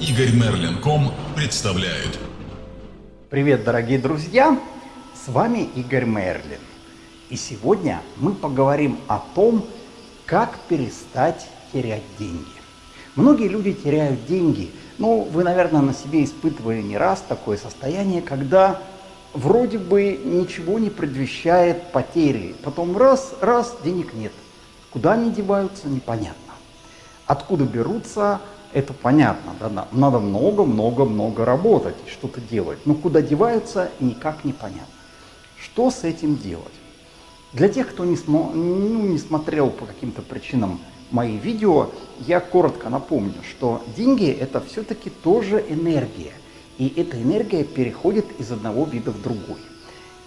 Игорь Мерлин.ком представляет. Привет, дорогие друзья! С вами Игорь Мерлин. И сегодня мы поговорим о том, как перестать терять деньги. Многие люди теряют деньги. Ну, вы, наверное, на себе испытывали не раз такое состояние, когда вроде бы ничего не предвещает потери. Потом раз, раз, денег нет. Куда они деваются, непонятно. Откуда берутся, это понятно. Да? Надо много-много-много работать, что-то делать. Но куда деваются, никак не понятно. Что с этим делать? Для тех, кто не, смо ну, не смотрел по каким-то причинам мои видео, я коротко напомню, что деньги это все-таки тоже энергия. И эта энергия переходит из одного вида в другой.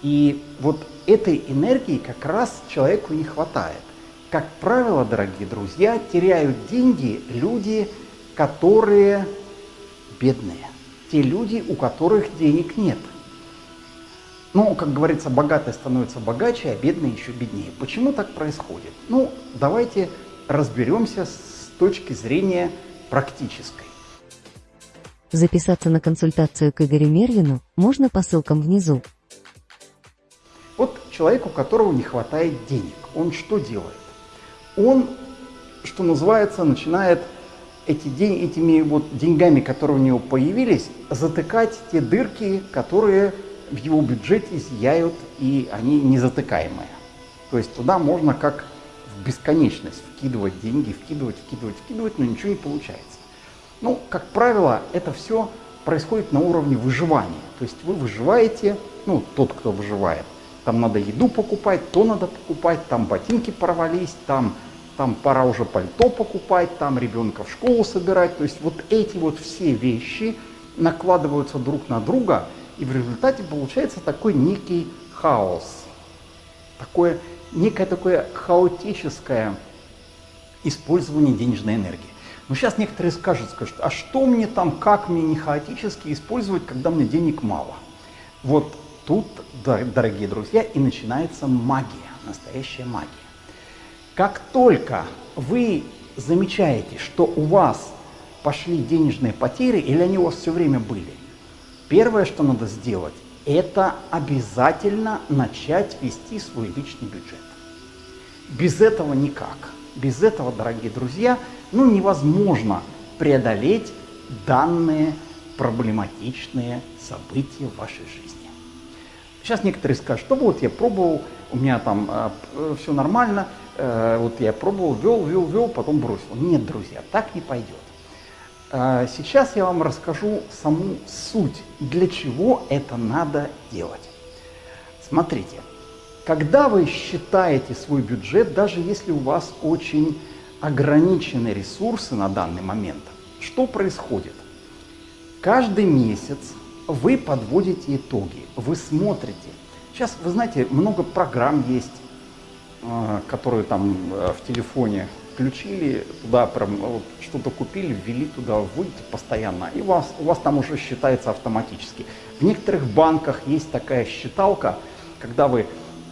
И вот этой энергии как раз человеку не хватает. Как правило, дорогие друзья, теряют деньги люди, которые бедные. Те люди, у которых денег нет. Ну, как говорится, богатые становятся богаче, а бедные еще беднее. Почему так происходит? Ну, давайте разберемся с точки зрения практической. Записаться на консультацию к Игорю Мерлину можно по ссылкам внизу. Вот человек, у которого не хватает денег, он что делает? Он, что называется, начинает эти день, этими вот деньгами, которые у него появились, затыкать те дырки, которые в его бюджете зияют, и они незатыкаемые. То есть туда можно как в бесконечность вкидывать деньги, вкидывать, вкидывать, вкидывать, но ничего не получается. Ну, как правило, это все происходит на уровне выживания. То есть вы выживаете, ну, тот, кто выживает. Там надо еду покупать, то надо покупать, там ботинки порвались, там, там пора уже пальто покупать, там ребенка в школу собирать. То есть вот эти вот все вещи накладываются друг на друга, и в результате получается такой некий хаос. Такое, некое такое хаотическое использование денежной энергии. Но сейчас некоторые скажут, скажут, а что мне там, как мне не хаотически использовать, когда мне денег мало? Вот тут, дорогие друзья, и начинается магия, настоящая магия. Как только вы замечаете, что у вас пошли денежные потери, или они у вас все время были, первое, что надо сделать, это обязательно начать вести свой личный бюджет. Без этого никак. Без этого, дорогие друзья, ну, невозможно преодолеть данные проблематичные события в вашей жизни. Сейчас некоторые скажут, что вот я пробовал, у меня там э, все нормально, э, вот я пробовал, вел, вел, вел, потом бросил. Нет, друзья, так не пойдет. Э, сейчас я вам расскажу саму суть, для чего это надо делать. Смотрите, когда вы считаете свой бюджет, даже если у вас очень ограничены ресурсы на данный момент, что происходит? Каждый месяц вы подводите итоги, вы смотрите. Сейчас, вы знаете, много программ есть, которые там э, в телефоне включили, туда прям что-то купили, ввели туда, вводите постоянно, и у вас, у вас там уже считается автоматически. В некоторых банках есть такая считалка, когда вы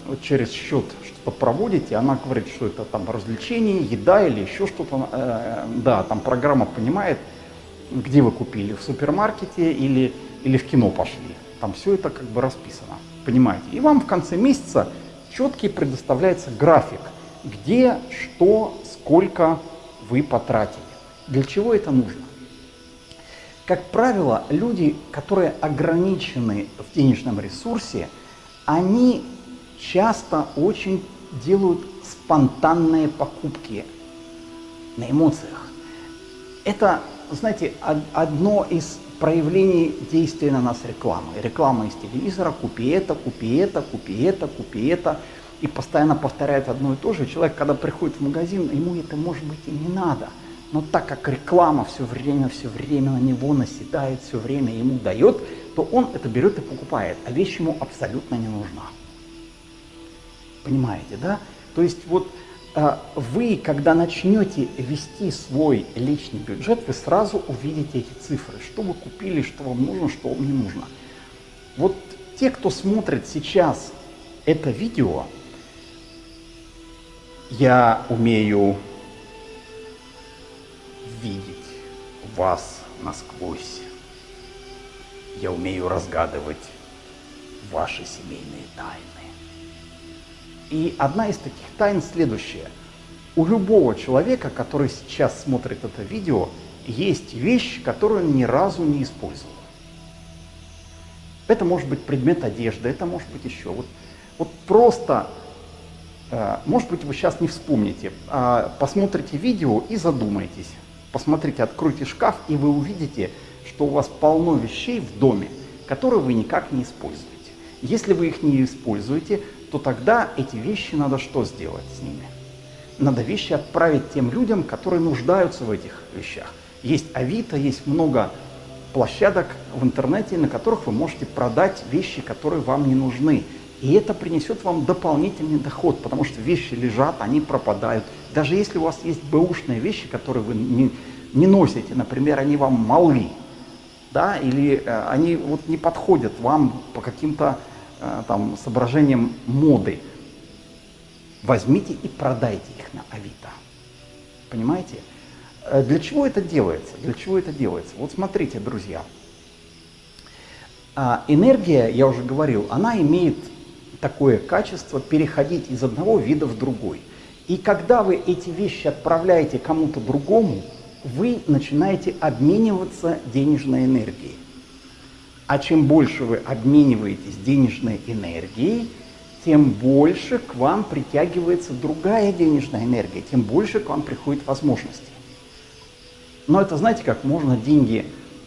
вот через счет что-то проводите, она говорит, что это там развлечение, еда или еще что-то. Э, да, там программа понимает, где вы купили, в супермаркете или, или в кино пошли. Там все это как бы расписано, понимаете. И вам в конце месяца четкий предоставляется график, где, что, сколько вы потратили. Для чего это нужно? Как правило, люди, которые ограничены в денежном ресурсе, они часто очень делают спонтанные покупки на эмоциях. Это, знаете, одно из проявлений действия на нас рекламы. Реклама из телевизора, купи это, купи это, купи это, купи это. И постоянно повторяет одно и то же. Человек, когда приходит в магазин, ему это может быть и не надо. Но так как реклама все время, все время на него наседает, все время ему дает, то он это берет и покупает, а вещь ему абсолютно не нужна. Понимаете, да? То есть вот вы, когда начнете вести свой личный бюджет, вы сразу увидите эти цифры, что вы купили, что вам нужно, что вам не нужно. Вот те, кто смотрит сейчас это видео, я умею видеть вас насквозь. Я умею разгадывать ваши семейные тайны. И одна из таких тайн следующая. У любого человека, который сейчас смотрит это видео, есть вещь, которую он ни разу не использовал. Это может быть предмет одежды, это может быть еще. Вот, вот просто, э, может быть, вы сейчас не вспомните, а посмотрите видео и задумайтесь. Посмотрите, откройте шкаф, и вы увидите, что у вас полно вещей в доме, которые вы никак не используете. Если вы их не используете, то тогда эти вещи надо что сделать с ними? Надо вещи отправить тем людям, которые нуждаются в этих вещах. Есть Авито, есть много площадок в интернете, на которых вы можете продать вещи, которые вам не нужны. И это принесет вам дополнительный доход, потому что вещи лежат, они пропадают. Даже если у вас есть бэушные вещи, которые вы не, не носите, например, они вам малы, да, или э, они вот не подходят вам по каким-то там соображениям моды, возьмите и продайте их на Авито. Понимаете? Э, для чего это делается? Для чего это делается? Вот смотрите, друзья. А, энергия, я уже говорил, она имеет такое качество переходить из одного вида в другой. И когда вы эти вещи отправляете кому-то другому, вы начинаете обмениваться денежной энергией. А чем больше вы обмениваетесь денежной энергией, тем больше к вам притягивается другая денежная энергия, тем больше к вам приходит возможностей. Но это, знаете, как можно деньги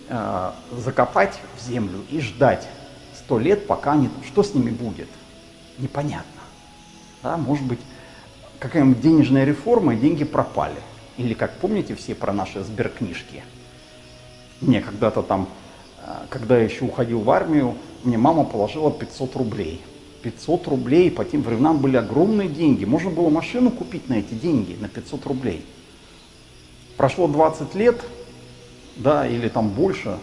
э, закопать в землю и ждать сто лет, пока они... Что с ними будет? Непонятно. Да, может быть, какая-нибудь денежная реформа, и деньги пропали. Или, как помните все про наши сберкнижки? Мне когда-то там, когда я еще уходил в армию, мне мама положила 500 рублей. 500 рублей по тем временам были огромные деньги. Можно было машину купить на эти деньги, на 500 рублей. Прошло 20 лет, да, или там больше,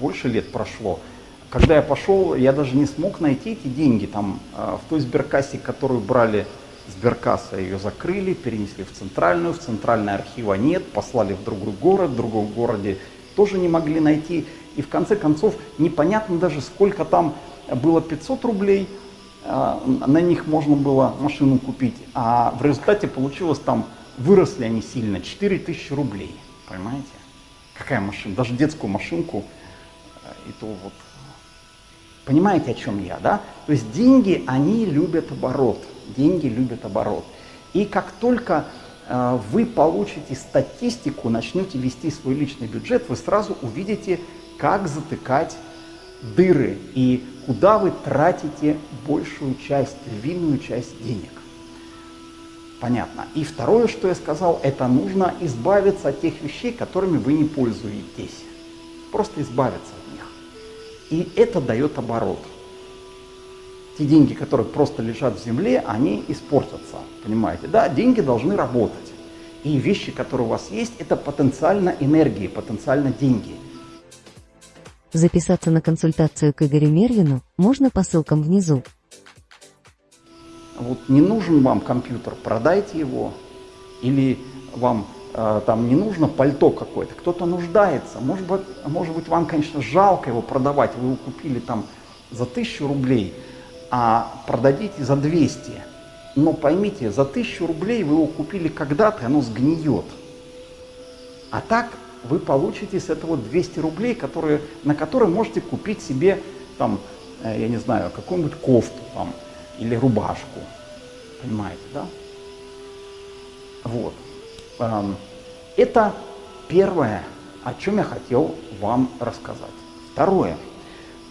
больше лет прошло. Когда я пошел, я даже не смог найти эти деньги там э, в той сберкассе, которую брали сберкасса, ее закрыли, перенесли в центральную, в центральной архива нет, послали в другой город, в другом городе тоже не могли найти. И в конце концов непонятно даже сколько там было 500 рублей, э, на них можно было машину купить, а в результате получилось там, выросли они сильно, 4000 рублей, понимаете? Какая машина? Даже детскую машинку, э, и то вот. Понимаете, о чем я, да? То есть деньги, они любят оборот деньги любят оборот. И как только э, вы получите статистику, начнете вести свой личный бюджет, вы сразу увидите, как затыкать дыры и куда вы тратите большую часть, львиную часть денег. Понятно. И второе, что я сказал, это нужно избавиться от тех вещей, которыми вы не пользуетесь. Просто избавиться от них. И это дает оборот те деньги, которые просто лежат в земле, они испортятся, понимаете? Да, деньги должны работать. И вещи, которые у вас есть, это потенциально энергии, потенциально деньги. Записаться на консультацию к Игорю Мервину можно по ссылкам внизу. Вот не нужен вам компьютер, продайте его. Или вам э, там не нужно пальто какое-то, кто-то нуждается. Может быть, может быть, вам, конечно, жалко его продавать, вы его купили там за тысячу рублей – а продадите за 200. Но поймите, за 1000 рублей вы его купили когда-то, оно сгниет. А так вы получите с этого 200 рублей, которые, на которые можете купить себе, там, э, я не знаю, какую-нибудь кофту там, или рубашку. Понимаете, да? Вот. Эм, это первое, о чем я хотел вам рассказать. Второе.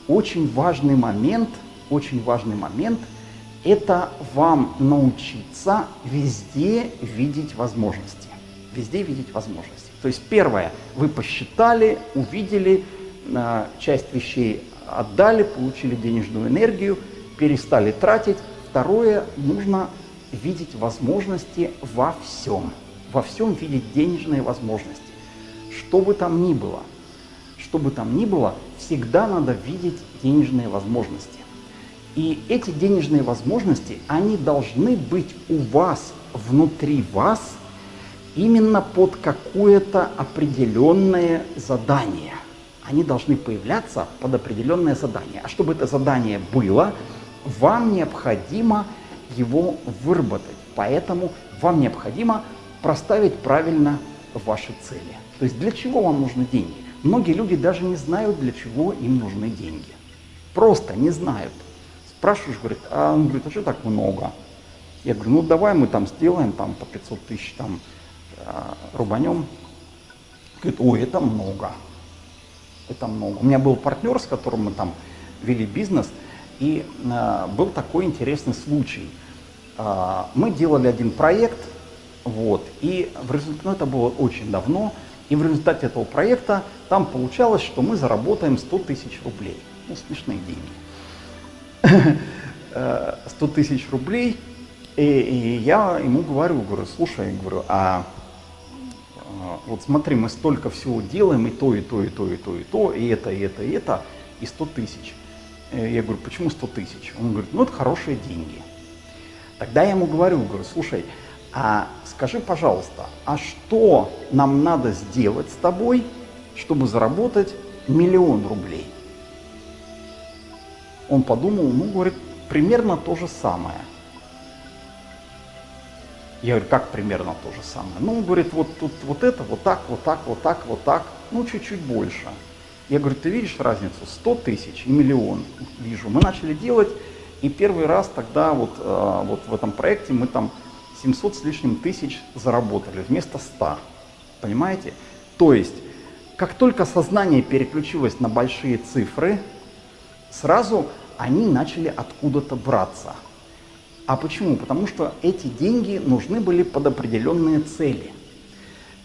Очень важный момент – очень важный момент – это вам научиться везде видеть возможности. Везде видеть возможности. То есть первое, вы посчитали, увидели, э, часть вещей отдали, получили денежную энергию, перестали тратить. Второе, нужно видеть возможности во всем. Во всем видеть денежные возможности. Что бы там ни было, что бы там ни было, всегда надо видеть денежные возможности. И эти денежные возможности, они должны быть у вас, внутри вас, именно под какое-то определенное задание. Они должны появляться под определенное задание. А чтобы это задание было, вам необходимо его выработать. Поэтому вам необходимо проставить правильно ваши цели. То есть для чего вам нужны деньги? Многие люди даже не знают, для чего им нужны деньги. Просто не знают. Спрашиваешь, говорит, а он говорит, а что так много? Я говорю, ну давай мы там сделаем там по 500 тысяч там рубанем. Говорит, ой, это много. Это много. У меня был партнер, с которым мы там вели бизнес, и э, был такой интересный случай. Э, мы делали один проект, вот, и в результате, ну это было очень давно, и в результате этого проекта там получалось, что мы заработаем 100 тысяч рублей. Ну, смешные деньги. 100 тысяч рублей. И, и я ему говорю, говорю, слушай, говорю, а вот смотри, мы столько всего делаем, и то, и то, и то, и то, и то, и это, и это, и это, и 100 тысяч. Я говорю, почему 100 тысяч? Он говорит, ну это хорошие деньги. Тогда я ему говорю, говорю, слушай, а скажи, пожалуйста, а что нам надо сделать с тобой, чтобы заработать миллион рублей? Он подумал, ну, говорит, примерно то же самое. Я говорю, как примерно то же самое? Ну, он говорит, вот тут вот это, вот так, вот так, вот так, вот так, ну, чуть-чуть больше. Я говорю, ты видишь разницу? 100 тысяч и миллион. Вижу. Мы начали делать, и первый раз тогда вот, э, вот в этом проекте мы там 700 с лишним тысяч заработали вместо 100. Понимаете? То есть, как только сознание переключилось на большие цифры, сразу они начали откуда-то браться. А почему? Потому что эти деньги нужны были под определенные цели.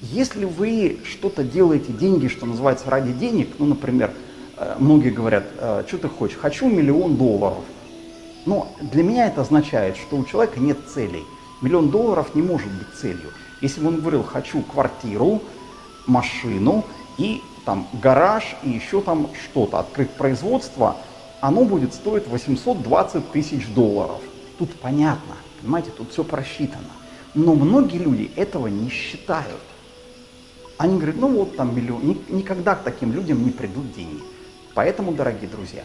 Если вы что-то делаете, деньги, что называется, ради денег, ну, например, э, многие говорят, «Э, что ты хочешь, хочу миллион долларов. Но для меня это означает, что у человека нет целей. Миллион долларов не может быть целью. Если бы он говорил, хочу квартиру, машину и там гараж и еще там что-то, открыть производство, оно будет стоить 820 тысяч долларов. Тут понятно, понимаете, тут все просчитано. Но многие люди этого не считают. Они говорят, ну вот там миллион. Никогда к таким людям не придут деньги. Поэтому, дорогие друзья,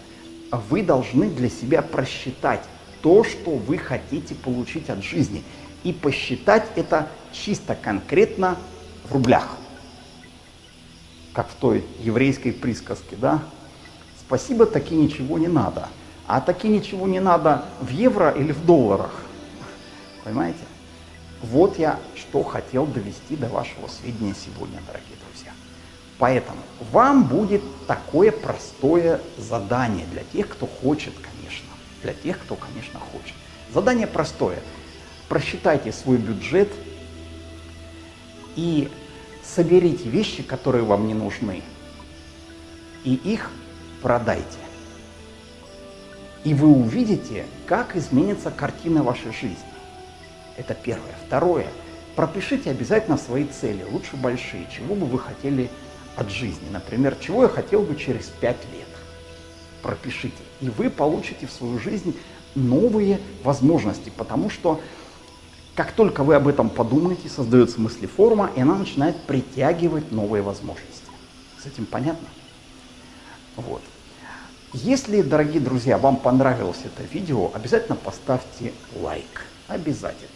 вы должны для себя просчитать то, что вы хотите получить от жизни. И посчитать это чисто конкретно в рублях. Как в той еврейской присказке, да? Спасибо, таки ничего не надо. А таки ничего не надо в евро или в долларах. Понимаете? Вот я что хотел довести до вашего сведения сегодня, дорогие друзья. Поэтому вам будет такое простое задание для тех, кто хочет, конечно. Для тех, кто, конечно, хочет. Задание простое. Просчитайте свой бюджет и соберите вещи, которые вам не нужны, и их продайте. И вы увидите, как изменится картина вашей жизни. Это первое. Второе. Пропишите обязательно свои цели, лучше большие. Чего бы вы хотели от жизни? Например, чего я хотел бы через пять лет? Пропишите. И вы получите в свою жизнь новые возможности, потому что как только вы об этом подумаете, создается мыслеформа, и она начинает притягивать новые возможности. С этим понятно? Вот. Если, дорогие друзья, вам понравилось это видео, обязательно поставьте лайк. Обязательно.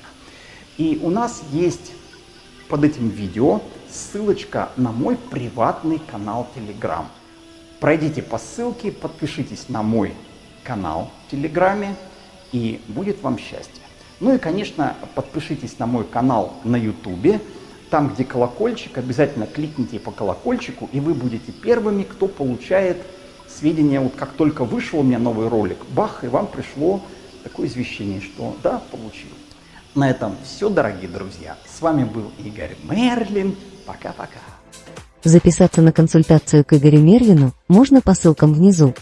И у нас есть под этим видео ссылочка на мой приватный канал Telegram. Пройдите по ссылке, подпишитесь на мой канал в Телеграме, и будет вам счастье. Ну и, конечно, подпишитесь на мой канал на Ютубе. Там, где колокольчик, обязательно кликните по колокольчику, и вы будете первыми, кто получает сведения, вот как только вышел у меня новый ролик, бах, и вам пришло такое извещение, что да, получил. На этом все, дорогие друзья. С вами был Игорь Мерлин. Пока-пока. Записаться на консультацию к Игорю Мерлину можно по ссылкам внизу.